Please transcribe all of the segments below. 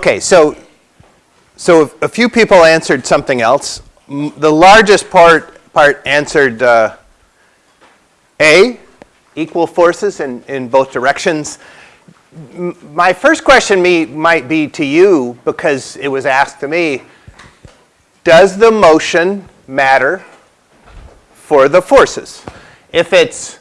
Okay, so, so a few people answered something else. The largest part, part answered uh, A, equal forces in, in both directions. My first question me, might be to you, because it was asked to me, does the motion matter for the forces? If it's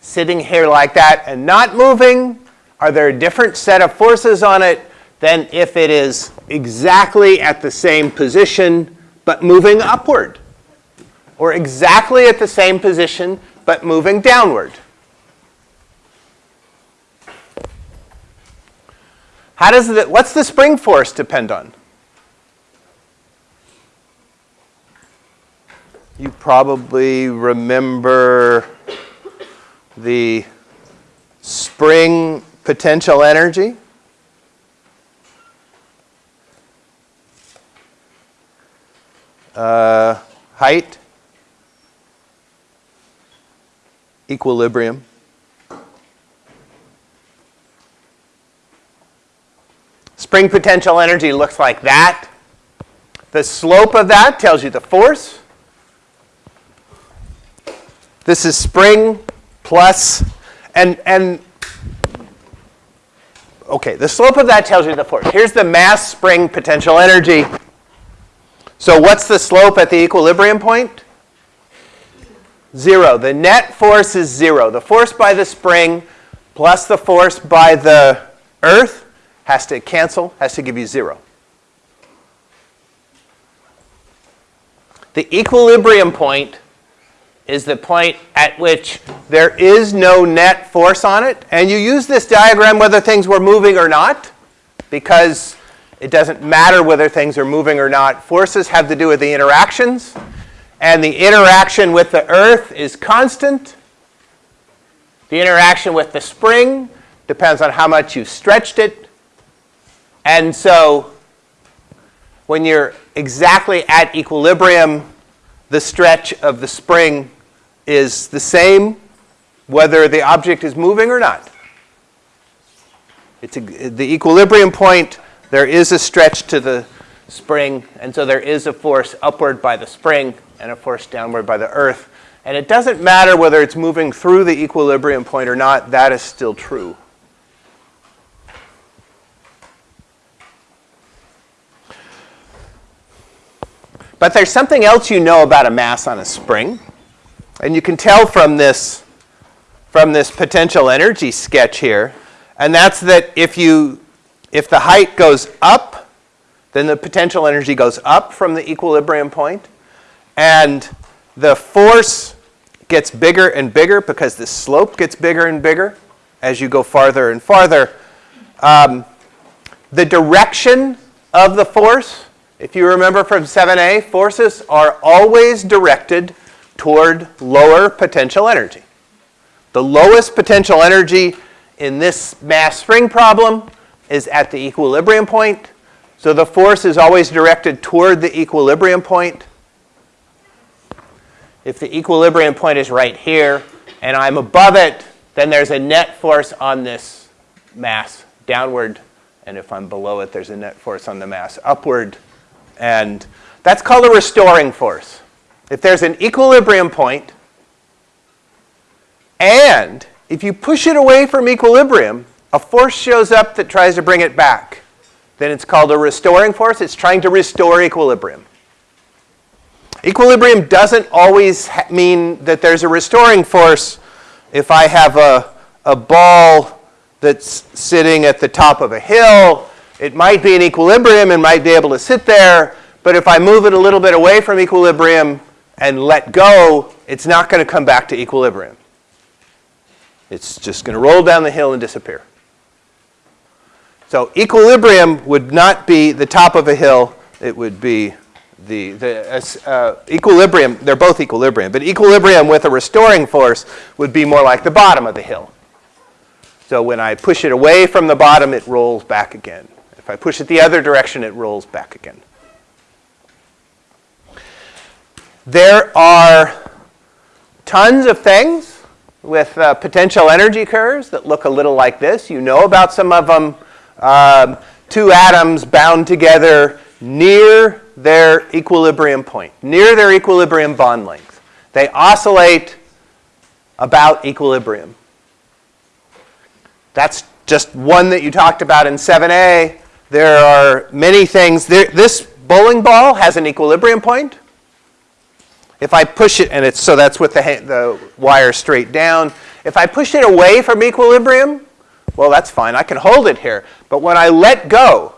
sitting here like that and not moving, are there a different set of forces on it than if it is exactly at the same position but moving upward? Or exactly at the same position but moving downward? How does the, what's the spring force depend on? You probably remember the spring potential energy. Uh, height, equilibrium. Spring potential energy looks like that. The slope of that tells you the force. This is spring plus, and, and okay, the slope of that tells you the force. Here's the mass spring potential energy. So what's the slope at the equilibrium point? Zero. The net force is zero. The force by the spring plus the force by the earth has to cancel, has to give you zero. The equilibrium point is the point at which there is no net force on it. And you use this diagram whether things were moving or not, because it doesn't matter whether things are moving or not. Forces have to do with the interactions. And the interaction with the earth is constant. The interaction with the spring depends on how much you've stretched it. And so when you're exactly at equilibrium, the stretch of the spring is the same whether the object is moving or not. It's a, the equilibrium point, there is a stretch to the spring, and so there is a force upward by the spring and a force downward by the earth. And it doesn't matter whether it's moving through the equilibrium point or not, that is still true. But there's something else you know about a mass on a spring. And you can tell from this, from this potential energy sketch here, and that's that if, you, if the height goes up, then the potential energy goes up from the equilibrium point, and the force gets bigger and bigger because the slope gets bigger and bigger as you go farther and farther. Um, the direction of the force, if you remember from 7a, forces are always directed toward lower potential energy. The lowest potential energy in this mass spring problem is at the equilibrium point. So the force is always directed toward the equilibrium point. If the equilibrium point is right here and I'm above it, then there's a net force on this mass downward. And if I'm below it, there's a net force on the mass upward. And that's called a restoring force. If there's an equilibrium point, and if you push it away from equilibrium, a force shows up that tries to bring it back. Then it's called a restoring force. It's trying to restore equilibrium. Equilibrium doesn't always mean that there's a restoring force. If I have a, a ball that's sitting at the top of a hill, it might be in equilibrium and might be able to sit there. But if I move it a little bit away from equilibrium, and let go, it's not going to come back to equilibrium. It's just going to roll down the hill and disappear. So equilibrium would not be the top of a hill. It would be the, the uh, equilibrium, they're both equilibrium, but equilibrium with a restoring force would be more like the bottom of the hill. So when I push it away from the bottom, it rolls back again. If I push it the other direction, it rolls back again. There are tons of things with uh, potential energy curves that look a little like this. You know about some of them. Um, two atoms bound together near their equilibrium point, near their equilibrium bond length. They oscillate about equilibrium. That's just one that you talked about in 7a. There are many things. There, this bowling ball has an equilibrium point. If I push it, and it's so that's with the, the wire straight down. If I push it away from equilibrium, well, that's fine. I can hold it here. But when I let go,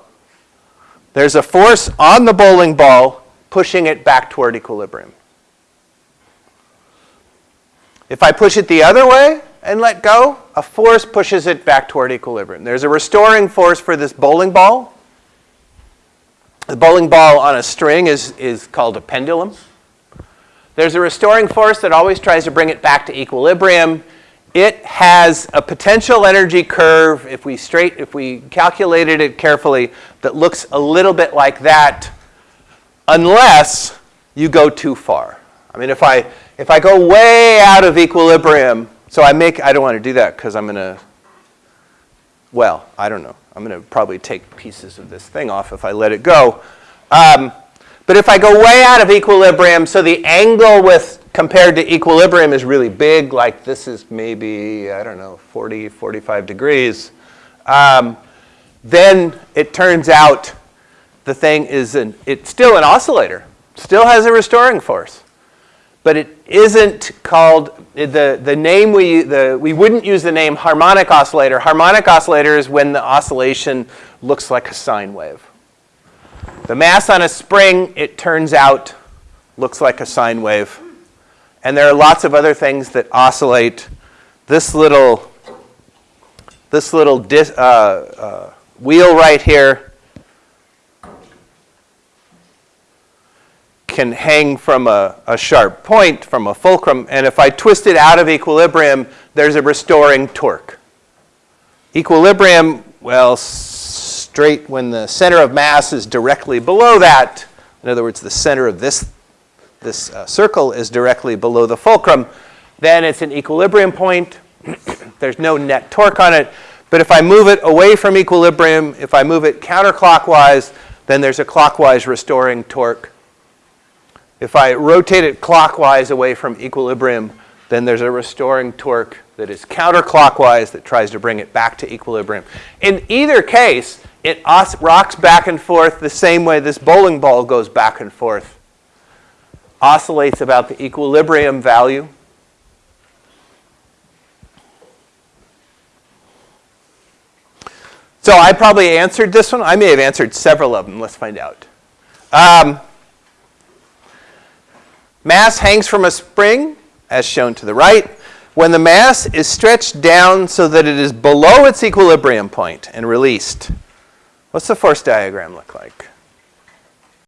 there's a force on the bowling ball pushing it back toward equilibrium. If I push it the other way and let go, a force pushes it back toward equilibrium. There's a restoring force for this bowling ball. The bowling ball on a string is, is called a pendulum. There's a restoring force that always tries to bring it back to equilibrium. It has a potential energy curve, if we, straight, if we calculated it carefully, that looks a little bit like that, unless you go too far. I mean, if I, if I go way out of equilibrium, so I make, I don't want to do that because I'm going to, well, I don't know. I'm going to probably take pieces of this thing off if I let it go. Um, but if I go way out of equilibrium, so the angle with compared to equilibrium is really big, like this is maybe, I don't know, 40, 45 degrees, um, then it turns out the thing is an, it's still an oscillator, still has a restoring force but it isn't called, the, the name we, the, we wouldn't use the name harmonic oscillator. Harmonic oscillator is when the oscillation looks like a sine wave. The mass on a spring, it turns out, looks like a sine wave. And there are lots of other things that oscillate. This little, this little dis, uh, uh, wheel right here can hang from a, a, sharp point, from a fulcrum, and if I twist it out of equilibrium, there's a restoring torque. Equilibrium, well, straight when the center of mass is directly below that, in other words, the center of this, this uh, circle is directly below the fulcrum, then it's an equilibrium point. there's no net torque on it. But if I move it away from equilibrium, if I move it counterclockwise, then there's a clockwise restoring torque if I rotate it clockwise away from equilibrium, then there's a restoring torque that is counterclockwise that tries to bring it back to equilibrium. In either case, it rocks back and forth the same way this bowling ball goes back and forth. Oscillates about the equilibrium value. So I probably answered this one. I may have answered several of them. Let's find out. Um, Mass hangs from a spring, as shown to the right, when the mass is stretched down so that it is below its equilibrium point and released. What's the force diagram look like?